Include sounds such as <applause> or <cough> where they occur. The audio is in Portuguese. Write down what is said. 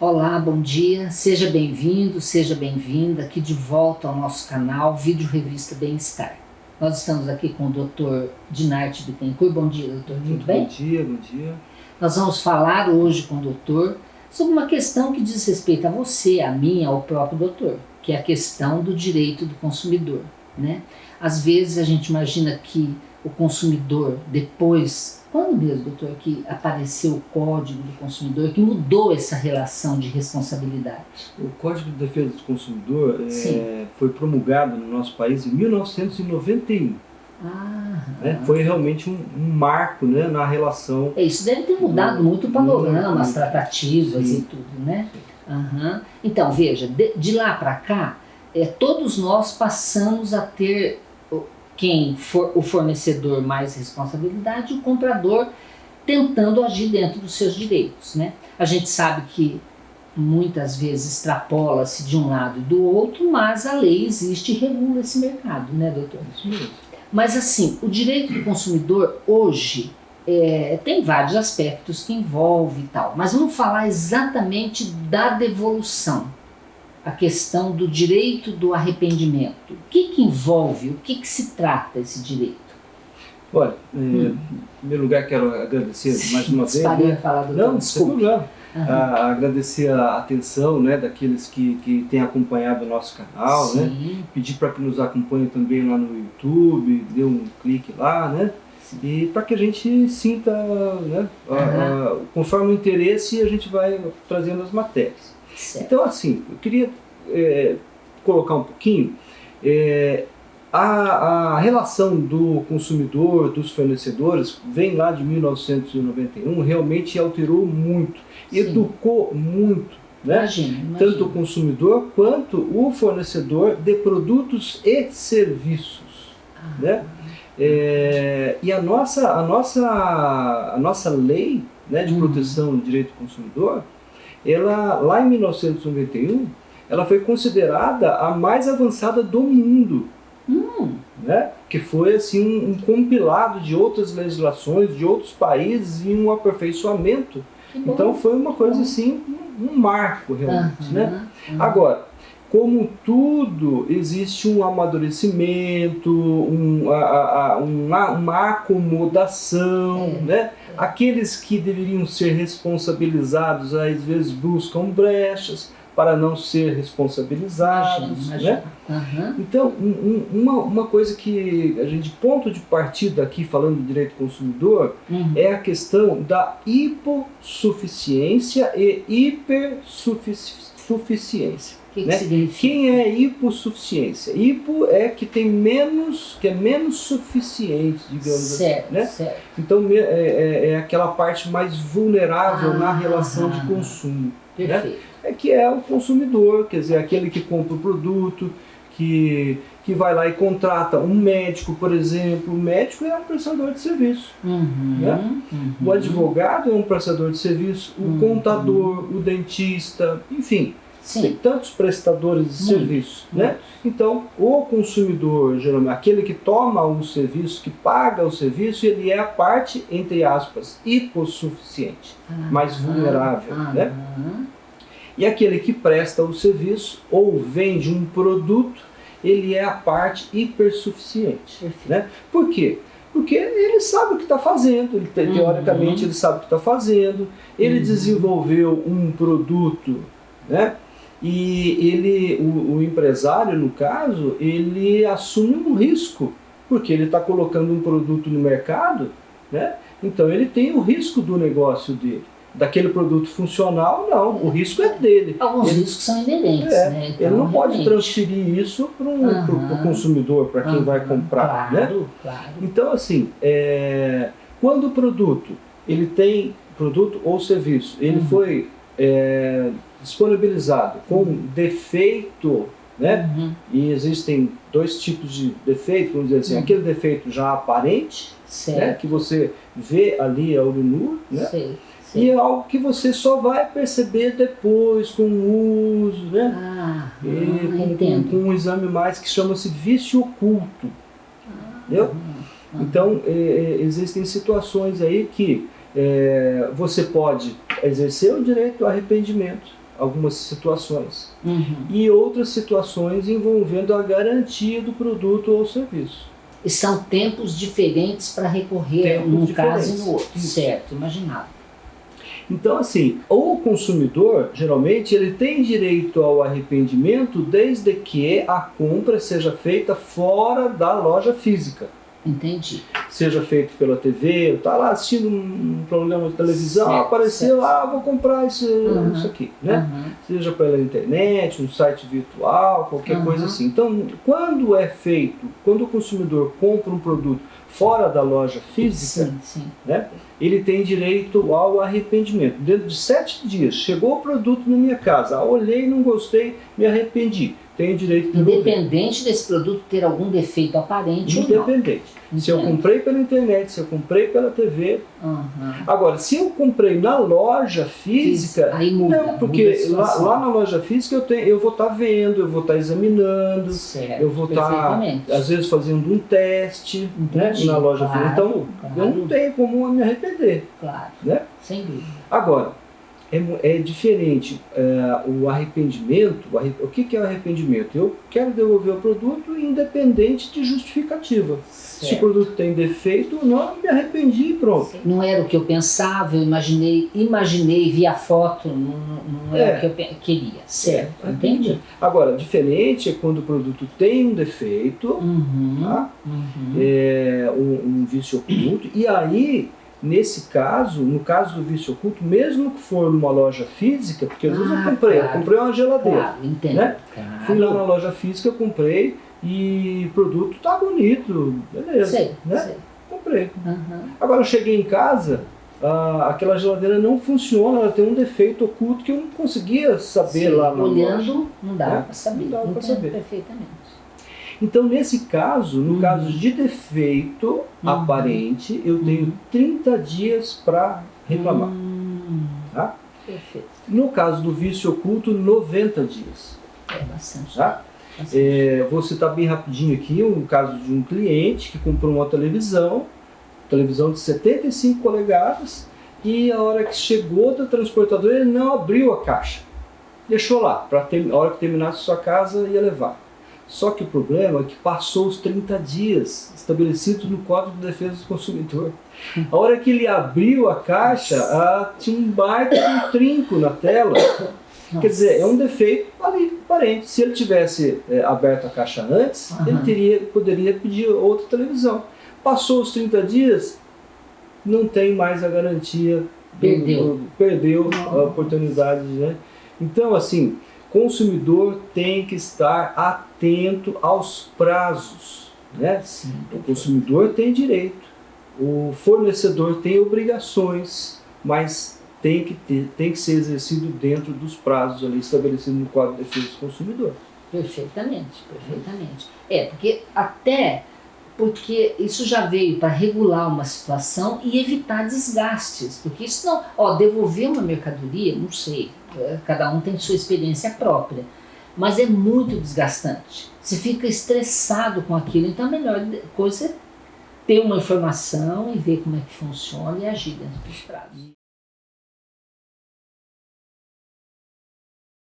Olá, bom dia, seja bem-vindo, seja bem-vinda aqui de volta ao nosso canal Vídeo Revista Bem-Estar. Nós estamos aqui com o Dr. Dinarte Bittencourt. Bom dia, doutor, tudo Muito bem? Bom dia, bom dia. Nós vamos falar hoje com o doutor sobre uma questão que diz respeito a você, a mim, ao próprio doutor, que é a questão do direito do consumidor. Né? Às vezes a gente imagina que o consumidor, depois quando mesmo, doutor, que apareceu o Código do Consumidor, que mudou essa relação de responsabilidade? O Código de Defesa do Consumidor é, foi promulgado no nosso país em 1991. Ah, né? Foi realmente um, um, marco né, na relação... É, isso deve ter mudado muito o panorama, as tratativas Sim. e tudo, né? Uhum. Então, veja, de, de lá para cá, é, todos nós passamos a ter quem for o fornecedor mais responsabilidade, o comprador tentando agir dentro dos seus direitos. Né? A gente sabe que muitas vezes extrapola-se de um lado e do outro, mas a lei existe e regula esse mercado, né, doutor? Mas assim, o direito do consumidor hoje é, tem vários aspectos que envolve e tal, mas vamos falar exatamente da devolução a questão do direito do arrependimento. O que, que envolve, o que, que se trata esse direito? Olha, hum. em primeiro lugar quero agradecer Sim, <laughs> mais uma vez. Né? falar do Não, desculpe. Uhum. A, agradecer a atenção né, daqueles que, que têm acompanhado o nosso canal, né? pedir para que nos acompanhem também lá no YouTube, dê um clique lá, né? E para que a gente sinta, né, uhum. a, a, conforme o interesse, a gente vai trazendo as matérias. Certo. Então, assim, eu queria é, colocar um pouquinho é, a, a, relação do consumidor, dos fornecedores, vem lá de 1991, realmente alterou muito, Sim. educou muito, né? Imagina, imagina. tanto o consumidor quanto o fornecedor de produtos e serviços. Ah. Né? É, e a nossa, a, nossa, a nossa lei né, de hum. proteção do direito do consumidor, ela, lá em 1991, ela foi considerada a mais avançada do mundo. Hum. Né? Que foi assim, um, um, compilado de outras legislações, de outros países e um aperfeiçoamento. Então foi uma coisa assim, um, um marco realmente. Uhum, né? Uhum. Agora, como tudo, existe um amadurecimento, um, a, a, uma, uma acomodação, é. né? Aqueles que deveriam ser responsabilizados, às vezes buscam brechas para não ser responsabilizados, né? Uhum. Então, um, uma, uma coisa que a gente, ponto de partida aqui, falando do direito do consumidor, uhum. é a questão da hipossuficiência e hipersuficiência. Que né? que Quem é hipossuficiência? Hipo é que tem menos, que é menos suficiente, digamos certo, assim. Né? Certo. Então é, é, é, aquela parte mais vulnerável ah, na relação ah, de consumo. Perfeito. Né? É que é o consumidor, quer dizer, aquele que compra o produto, que, que vai lá e contrata um médico, por exemplo. O médico é um prestador de serviço. Uhum, né? uhum. O advogado é um prestador de serviço, o uhum. contador, o dentista, enfim. Sim. Tem tantos prestadores de serviço, né? Então, o consumidor, geralmente, aquele que toma o serviço, que paga o serviço, ele é a parte, entre aspas, hipossuficiente, Ah, mais vulnerável, ah, né? E aquele que presta o serviço ou vende um produto, ele é a parte hipersuficiente, Perfeito. né? Por quê? Porque ele sabe o que está fazendo, ele, Uhum. teoricamente ele sabe o que está fazendo, ele Uhum. desenvolveu um produto, né? E ele, o, o empresário, no caso, ele assume um risco, porque ele está colocando um produto no mercado, né? então ele tem o risco do negócio dele. Daquele produto funcional, não, o risco é dele. Alguns Ele- riscos são inerentes, É, né? ele Então, não pode realmente. transferir isso para o Aham. consumidor, para quem vai Aham, comprar. Né? Claro, claro. Então, assim, é, quando o produto, ele tem produto ou serviço, ele Uhum. foi é, disponibilizado com defeito, né? Uhum. E existem dois tipos de defeito, vamos dizer assim, Uhum. aquele defeito já aparente, né? Certo. Que você vê ali a olho nu, né? Sei, sei. E é algo que você só vai perceber depois, com o uso, né? Ah, E ah, com, entendo. com um exame mais que chama-se vício oculto. Ah, Entendeu? ah, Então, é, é, existem situações aí que é, você pode exercer o direito ao arrependimento, algumas situações. Uhum. E outras situações envolvendo a garantia do produto ou serviço. E são tempos diferentes para recorrer Tempos num diferentes. caso e no outro. Certo, imaginava. Então, assim, o consumidor, geralmente, ele tem direito ao arrependimento desde que a compra seja feita fora da loja física. Entendi. Seja feito pela TV, tá lá assistindo um programa de televisão, Certo, apareceu, certo. ah, vou comprar isso, Uhum. isso aqui, né? Uhum. Seja pela internet, um site virtual, qualquer Uhum. coisa assim. Então, quando é feito, quando o consumidor compra um produto fora da loja física, Sim, sim. né, ele tem direito ao arrependimento. Dentro de sete dias, chegou o produto na minha casa, olhei, não gostei, me arrependi. Tenho direito de devolver. Independente desse produto ter algum defeito aparente ou não. Independente. Se eu comprei pela internet, se eu comprei pela TV. Uhum. Agora, se eu comprei na loja física, Aí muda. não, porque lá, lá na loja física eu, tenho, eu vou estar vendo, eu vou estar examinando, Certo, eu vou estar, perfeitamente. às vezes, fazendo um teste né, Entendi, na loja claro, física. Então, eu claro. não tenho como me arrepender. Claro, Né? sem dúvida. Agora, é, é diferente é, o arrependimento. O, arre- o que, que é o arrependimento? Eu quero devolver o produto independente de justificativa. Se o Certo. produto tem defeito não, me arrependi e pronto. Não era o que eu pensava, eu imaginei, imaginei, vi a foto, não, não era É. o que eu queria. Certo, É, entendi. Agora, diferente é quando o produto tem um defeito, Uhum, tá? uhum. é, um, um vício oculto, e aí, nesse caso, no caso do vício oculto, mesmo que for numa loja física, porque às vezes Ah, eu comprei, eu claro. comprei uma geladeira. Claro, entendo. né? Claro. Fui lá na loja física, comprei e o produto tá bonito, beleza, Sei, né? sei. Comprei. Uhum. Agora eu cheguei em casa, ah, aquela geladeira não funciona, ela tem um defeito oculto que eu não conseguia saber Sim, lá na loja. Olhando, não dá É, para saber. não pra Entendo saber. perfeitamente. Então, nesse caso, no Uhum. caso de defeito Uhum. aparente, eu tenho Uhum. 30 dias para reclamar. Hum, Tá? Perfeito. No caso do vício oculto, 90 dias. É bastante. Tá? bastante. É, vou citar bem rapidinho aqui um caso de um cliente que comprou uma televisão, televisão de 75 polegadas, e a hora que chegou da transportadora ele não abriu a caixa. Deixou lá, para a hora que terminasse sua casa ia levar. Só que o problema é que passou os 30 dias estabelecidos no Código de Defesa do Consumidor. A hora que ele abriu a caixa, ah, tinha um baita de um trinco na tela. Nossa. Quer dizer, é um defeito ali, aparente. Se ele tivesse é, aberto a caixa antes, Aham. ele teria, poderia pedir outra televisão. Passou os 30 dias, não tem mais a garantia. do- Perdeu. do- perdeu a oportunidade, né? Então, assim, consumidor tem que estar atento aos prazos, né? Sim, O consumidor tem direito, o fornecedor tem obrigações, mas tem que, ter, tem que ser exercido dentro dos prazos ali estabelecidos no Código de Defesa do Consumidor. Perfeitamente, perfeitamente. É, porque até porque isso já veio para regular uma situação e evitar desgastes. Porque isso não. Ó, devolver uma mercadoria, não sei, é, cada um tem sua experiência própria. Mas é muito desgastante. Você fica estressado com aquilo, então a melhor coisa é ter uma informação e ver como é que funciona e agir dentro dos prazos.